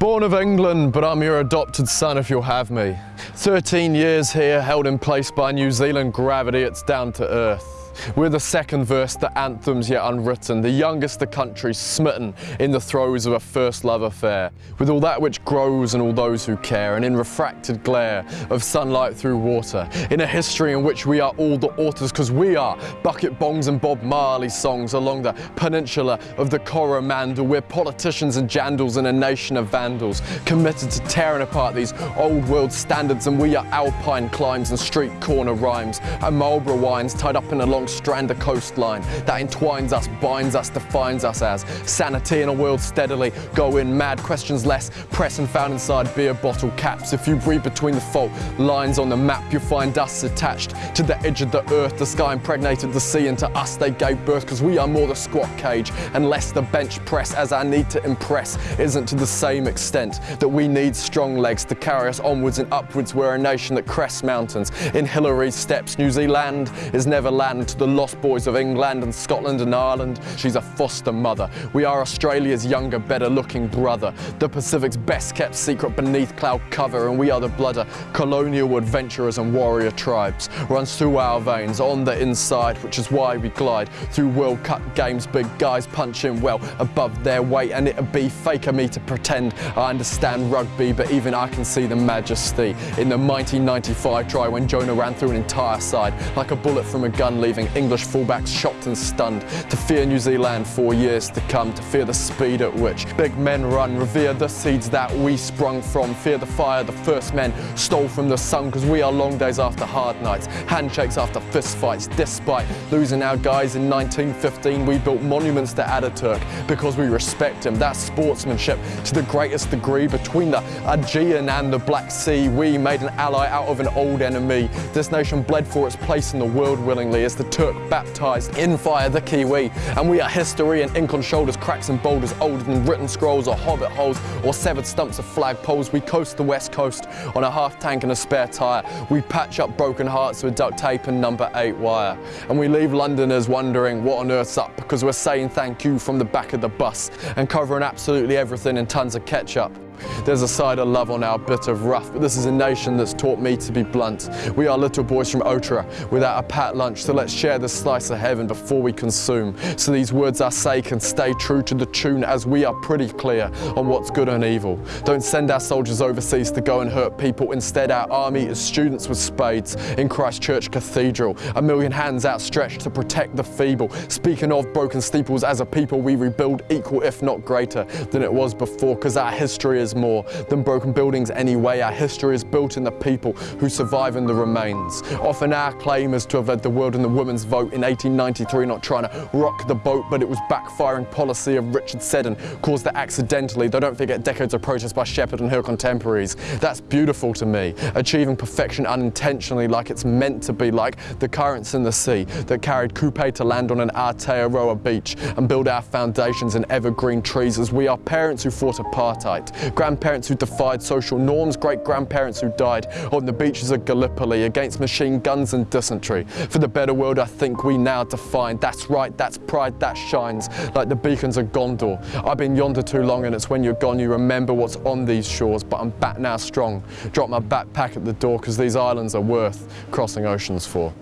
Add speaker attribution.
Speaker 1: Born of England, but I'm your adopted son if you'll have me. 13 years here, held in place by New Zealand gravity, it's down to earth. We're the second verse, the anthem's yet unwritten, the youngest the country smitten in the throes of a first love affair, with all that which grows and all those who care, and in refracted glare of sunlight through water, in a history in which we are all the authors, because we are bucket bongs and Bob Marley songs along the peninsula of the Coromandel. We're politicians and jandals in a nation of vandals, committed to tearing apart these old world standards, and we are alpine climbs and street corner rhymes, and Marlborough wines tied up in a long strand of coastline that entwines us, binds us, defines us as sanity in a world steadily going mad, questions less, press and found inside beer bottle caps. If you breathe between the fault lines on the map, you'll find us attached to the edge of the earth. The sky impregnated the sea, and to us they gave birth because we are more the squat cage and less the bench press. As our need to impress isn't to the same extent that we need strong legs to carry us onwards and upwards. We're a nation that crests mountains in Hillary's steps. New Zealand is never land to the lost boys of England and Scotland and Ireland. She's a foster mother. We are Australia's younger, better looking brother. The Pacific's best kept secret beneath cloud cover and we are the blood of colonial adventurers and warrior tribes. Runs through our veins on the inside, which is why we glide through World Cup games. Big guys punching well above their weight and it'd be fake of me to pretend I understand rugby, but even I can see the majesty in the 1995 try when Jonah ran through an entire side like a bullet from a gun leaving English fullbacks shocked and stunned, to fear New Zealand for years to come, to fear the speed at which big men run, revere the seeds that we sprung from, fear the fire the first men stole from the sun, because we are long days after hard nights, handshakes after fist fights, despite losing our guys in 1915, we built monuments to Ataturk because we respect him. That sportsmanship to the greatest degree between the Aegean and the Black Sea, we made an ally out of an old enemy. This nation bled for its place in the world willingly as the Turk baptized in fire the Kiwi. And we are history and ink on shoulders, cracks and boulders, older than written scrolls or hobbit holes or severed stumps of flagpoles. We coast the west coast on a half tank and a spare tyre. We patch up broken hearts with duct tape and number eight wire. And we leave Londoners wondering what on earth's up because we're saying thank you from the back of the bus and covering absolutely everything in tons of ketchup. There's a side of love on our bit of rough, but this is a nation that's taught me to be blunt. We are little boys from Otara without a pat lunch, so let's share this slice of heaven before we consume. So these words I say can stay true to the tune as we are pretty clear on what's good and evil. Don't send our soldiers overseas to go and hurt people. Instead, our army is students with spades in Christchurch Cathedral. A million hands outstretched to protect the feeble. Speaking of broken steeples, as a people we rebuild equal if not greater than it was before, because our history is more than broken buildings anyway. Our history is built in the people who survive in the remains. Often our claim is to have led the world in the women's vote in 1893, not trying to rock the boat, but it was backfiring policy of Richard Seddon caused it accidentally. Though don't forget decades of protest by Sheppard and her contemporaries. That's beautiful to me. Achieving perfection unintentionally like it's meant to be, like the currents in the sea that carried Kupe to land on an Aotearoa beach and build our foundations in evergreen trees as we are parents who fought apartheid, grandparents who defied social norms, great-grandparents who died on the beaches of Gallipoli against machine guns and dysentery. For the better world I think we now define. That's right, that's pride, that shines like the beacons of Gondor. I've been yonder too long and it's when you're gone you remember what's on these shores, but I'm back now strong. Drop my backpack at the door because these islands are worth crossing oceans for.